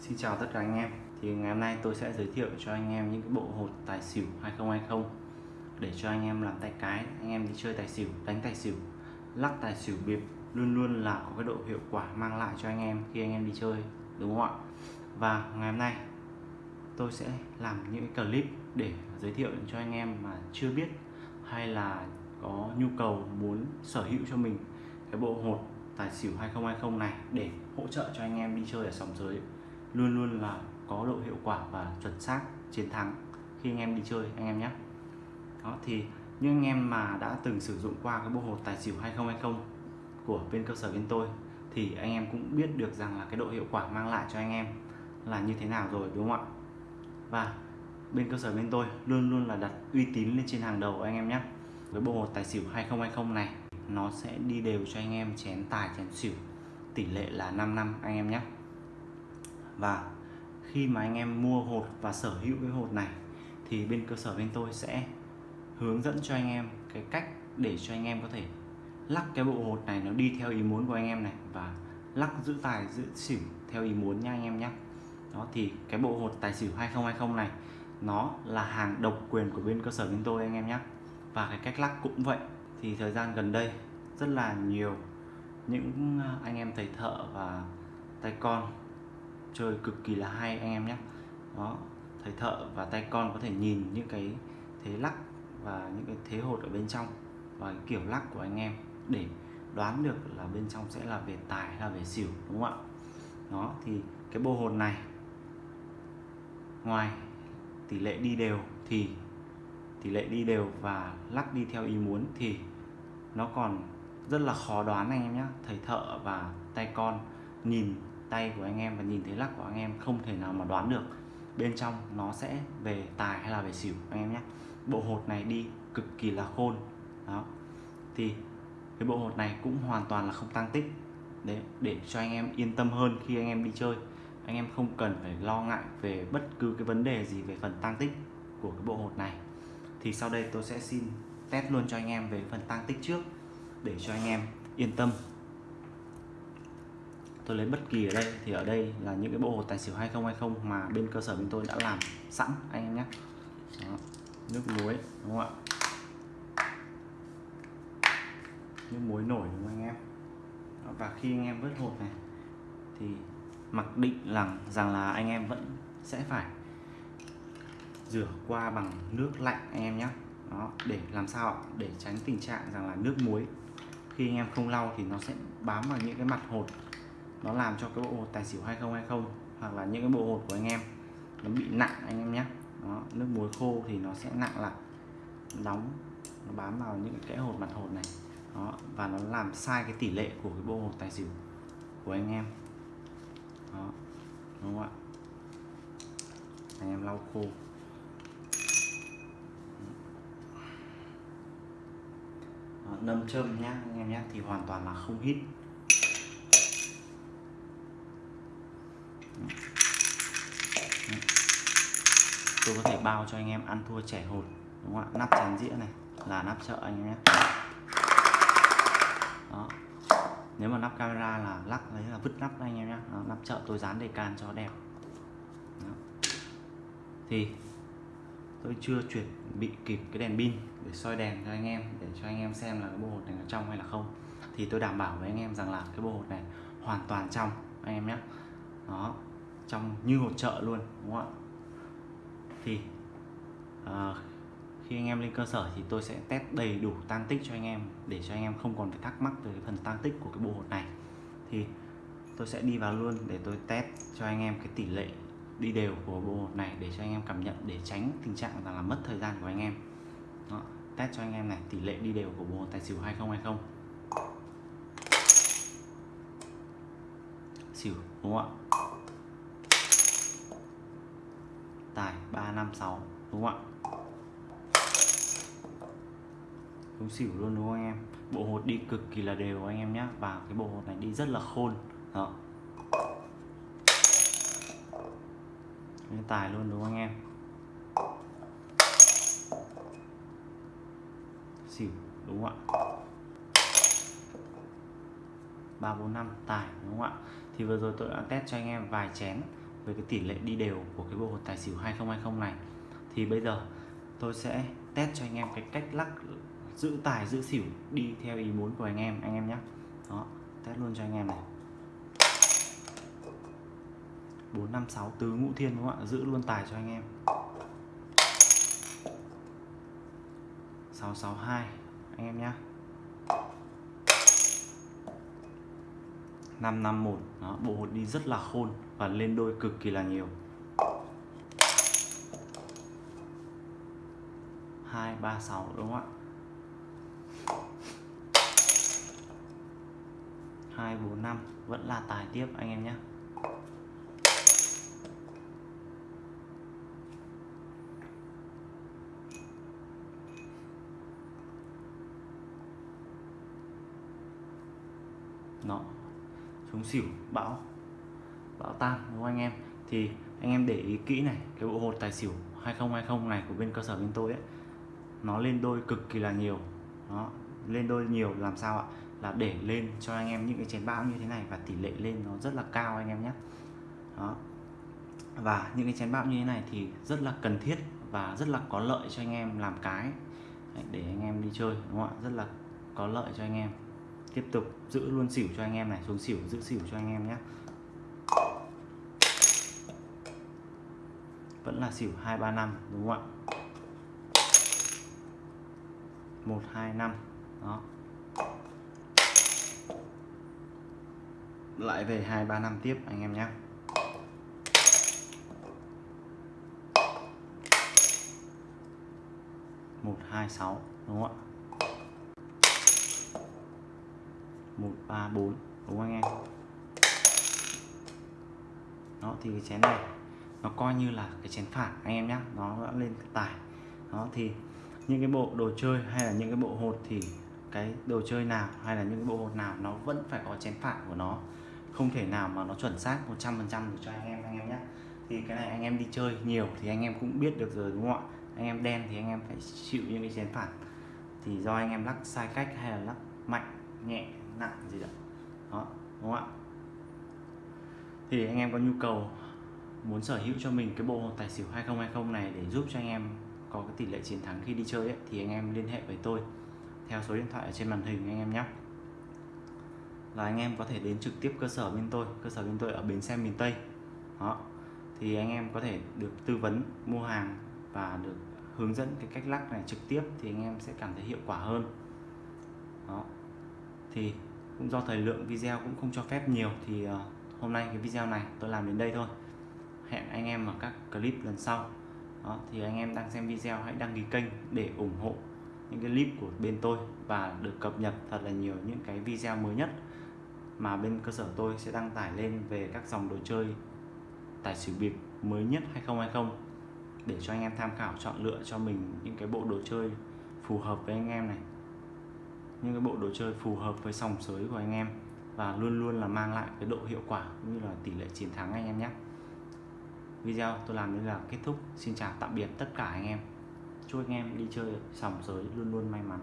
Xin chào tất cả anh em. Thì ngày hôm nay tôi sẽ giới thiệu cho anh em những cái bộ hột tài xỉu 2020 để cho anh em làm tay cái, anh em đi chơi tài xỉu, đánh tài xỉu, lắc tài xỉu bịp luôn luôn là có cái độ hiệu quả mang lại cho anh em khi anh em đi chơi, đúng không ạ? Và ngày hôm nay tôi sẽ làm những cái clip để giới thiệu cho anh em mà chưa biết hay là có nhu cầu muốn sở hữu cho mình cái bộ hột tài xỉu 2020 này để hỗ trợ cho anh em đi chơi ở sòng giới luôn luôn là có độ hiệu quả và chuẩn xác chiến thắng. Khi anh em đi chơi, anh em nhé. Đó, thì những anh em mà đã từng sử dụng qua cái bộ hột tài xỉu 2020 của bên cơ sở bên tôi, thì anh em cũng biết được rằng là cái độ hiệu quả mang lại cho anh em là như thế nào rồi, đúng không ạ? Và bên cơ sở bên tôi luôn luôn là đặt uy tín lên trên hàng đầu anh em nhé. Với bộ hột tài xỉu 2020 này, nó sẽ đi đều cho anh em chén tài, chén xỉu tỷ lệ là 5 năm, anh em nhé và khi mà anh em mua hột và sở hữu cái hột này, thì bên cơ sở bên tôi sẽ hướng dẫn cho anh em cái cách để cho anh em có thể lắc cái bộ hột này nó đi theo ý muốn của anh em này và lắc giữ tài, giữ xỉu theo ý muốn nha anh em nhé đó, thì cái bộ hột tài xỉu 2020 này, nó là hàng độc quyền của bên cơ sở bên tôi anh em nhé và cái cách lắc cũng vậy. Thì thời gian gần đây rất là nhiều những à, anh em thầy thợ và tay con chơi cực kỳ là hay anh em nhé. Đó, thầy thợ và tay con có thể nhìn những cái thế lắc và những cái thế hột ở bên trong và cái kiểu lắc của anh em để đoán được là bên trong sẽ là về tài hay là về xỉu, đúng không ạ? Đó, thì cái bộ hồn này, ngoài tỷ lệ đi đều thì, tỷ lệ đi đều và lắc đi theo ý muốn thì nó còn rất là khó đoán anh em nhé. Thầy thợ và tay con nhìn tay của anh em và nhìn thấy lắc của anh em không thể nào mà đoán được bên trong nó sẽ về tài hay là về xỉu, anh em nhé. Bộ hột này đi cực kỳ là khôn. Đó. Thì cái bộ hột này cũng hoàn toàn là không tăng tích. Để để cho anh em yên tâm hơn khi anh em đi chơi. Anh em không cần phải lo ngại về bất cứ cái vấn đề gì về phần tăng tích của cái bộ hột này. Thì sau đây tôi sẽ xin test luôn cho anh em về phần tăng tích trước, để cho anh em yên tâm tôi lấy bất kỳ ở đây. Thì ở đây là những cái bộ hột tài xỉu 2020 mà bên cơ sở bên tôi đã làm sẵn, anh em nhé. Đó. nước muối, đúng không ạ? Nước muối nổi, đúng không anh em? Đó. và khi anh em vớt hột này, thì mặc định rằng rằng là anh em vẫn sẽ phải rửa qua bằng nước lạnh, anh em nhé. Đó, để làm sao để tránh tình trạng rằng là nước muối, khi anh em không lau thì nó sẽ bám vào những cái mặt hột nó làm cho cái bộ hột tài xỉu 2020 hoặc là những cái bộ hột của anh em nó bị nặng anh em nhé. Đó, nước muối khô thì nó sẽ nặng lại. Đóng nó bám vào những cái hột mặt hột này. Đó và nó làm sai cái tỷ lệ của cái bộ hột tài xỉu của anh em. Đó đúng không ạ? Anh em lau khô. Đó, nâm châm nhá anh em nhé thì hoàn toàn là không hít. Tôi có thể bao cho anh em ăn thua trẻ hột đúng không ạ? Nắp chén dĩa này, là nắp chợ anh em nhé. Đó. Nếu mà nắp camera là lắc đấy là vứt nắp anh em nhé. Nắp chợ tôi dán đề can cho đẹp. Đó. thì tôi chưa chuẩn bị kịp cái đèn pin để soi đèn cho anh em, để cho anh em xem là cái bộ hột này nó trong hay là không. Thì tôi đảm bảo với anh em rằng là cái bộ hột này hoàn toàn trong, anh em nhé. Đó. Trong như hột chợ luôn, đúng không ạ? Thì à, khi anh em lên cơ sở thì tôi sẽ test đầy đủ tăng tích cho anh em để cho anh em không còn phải thắc mắc về cái phần tăng tích của cái bộ hột này. Thì tôi sẽ đi vào luôn để tôi test cho anh em cái tỷ lệ đi đều của bộ hột này để cho anh em cảm nhận để tránh tình trạng là là mất thời gian của anh em. Đó, test cho anh em này tỷ lệ đi đều của bộ hột tài xỉu 2020 xỉu đúng không ạ? Tài 356 đúng không ạ? Đúng xỉu luôn, đúng không anh em? Bộ hột đi cực kỳ là đều anh em nhé và cái bộ hột này đi rất là khôn. Đó. Cái tài luôn, đúng không anh em? Xỉu, đúng không ạ? Ba bốn năm, tài, đúng không ạ? Thì vừa rồi tôi đã test cho anh em vài chén về cái tỷ lệ đi đều của cái bộ hột tài xỉu 2020 này. Thì bây giờ tôi sẽ test cho anh em cái cách lắc giữ tài, giữ xỉu đi theo ý muốn của anh em anh em nhé. Đó, test luôn cho anh em này. 456 tứ ngũ thiên đúng không ạ? Giữ luôn tài cho anh em. 662 anh em nhé. 551 đó, bộ hột đi rất là khôn và lên đôi cực kỳ là nhiều. 236 đúng không ạ? 245 vẫn là tài tiếp anh em nhé. Nó chống xỉu, bão. Bão tan, đúng không anh em? Thì anh em để ý kỹ này, cái bộ hột tài xỉu 2020 này của bên cơ sở bên tôi ấy, nó lên đôi cực kỳ là nhiều. Nó lên đôi nhiều làm sao ạ? Là để lên cho anh em những cái chén bão như thế này và tỷ lệ lên nó rất là cao anh em nhé. Đó. Và những cái chén bão như thế này thì rất là cần thiết và rất là có lợi cho anh em làm cái. Để anh em đi chơi, đúng không ạ? Rất là có lợi cho anh em tiếp tục giữ luôn xỉu cho anh em này, xuống xỉu, giữ xỉu cho anh em nhé. Vẫn là xỉu 235 đúng không ạ? 125 đó. Lại về 235 tiếp, anh em nhé. Một, hai, sáu, đúng không ạ? Một, ba, bốn, đúng không anh em? Đó, thì cái chén này, nó coi như là cái chén phản anh em nhé nó đã lên tải. Đó, thì những cái bộ đồ chơi hay là những cái bộ hột thì cái đồ chơi nào hay là những cái bộ hột nào nó vẫn phải có chén phản của nó. Không thể nào mà nó chuẩn xác 100% được cho anh em anh em nhé thì cái này anh em đi chơi nhiều thì anh em cũng biết được rồi, đúng không ạ? Anh em đen thì anh em phải chịu những cái chén phản thì do anh em lắc sai cách hay là lắc mạnh, nhẹ nặng gì đó đó đúng không ạ? Thì anh em có nhu cầu muốn sở hữu cho mình cái bộ tài xỉu 2020 này để giúp cho anh em có cái tỷ lệ chiến thắng khi đi chơi ấy, thì anh em liên hệ với tôi theo số điện thoại ở trên màn hình anh em nhé. Là anh em có thể đến trực tiếp cơ sở bên tôi cơ sở bên tôi ở bến xe miền Tây. Đó thì anh em có thể được tư vấn mua hàng và được hướng dẫn cái cách lắc này trực tiếp thì anh em sẽ cảm thấy hiệu quả hơn. Đó thì cũng do thời lượng video cũng không cho phép nhiều thì ờ, hôm nay cái video này tôi làm đến đây thôi. Hẹn anh em ở các clip lần sau. Đó, thì anh em đang xem video hãy đăng ký kênh để ủng hộ những cái clip của bên tôi và được cập nhật thật là nhiều những cái video mới nhất mà bên cơ sở tôi sẽ đăng tải lên về các dòng đồ chơi tài xỉu bịp mới nhất 2020 để cho anh em tham khảo chọn lựa cho mình những cái bộ đồ chơi phù hợp với anh em này những cái bộ đồ chơi phù hợp với sòng sới của anh em và luôn luôn là mang lại cái độ hiệu quả cũng như là tỷ lệ chiến thắng anh em nhé. Video tôi làm đến là kết thúc. Xin chào tạm biệt tất cả anh em. Chúc anh em đi chơi sòng sới luôn luôn may mắn.